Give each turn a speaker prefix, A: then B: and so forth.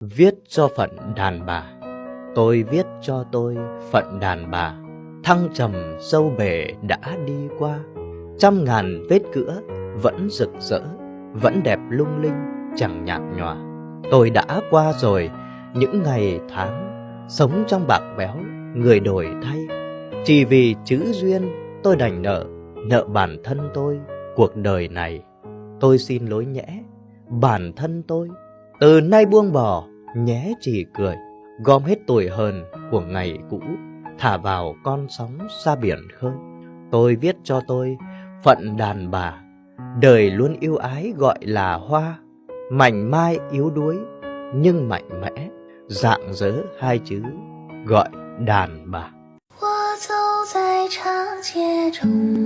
A: Viết cho phận đàn bà. Tôi viết cho tôi phận đàn bà. Thăng trầm sâu bể đã đi qua. Trăm ngàn vết cửa vẫn rực rỡ, Vẫn đẹp lung linh, chẳng nhạt nhòa. Tôi đã qua rồi, những ngày tháng Sống trong bạc béo, người đổi thay. Chỉ vì chữ duyên, tôi đành nợ Nợ bản thân tôi cuộc đời này. Tôi xin lỗi nhẽ, bản thân tôi Từ nay buông bỏ nhé chỉ cười Gom hết tuổi hờn của ngày cũ Thả vào con sóng xa biển khơi Tôi viết cho tôi phận đàn bà Đời luôn yêu ái gọi là hoa Mảnh mai yếu đuối nhưng mạnh mẽ Dạng dỡ hai chữ gọi đàn bà
B: 我走在长街中，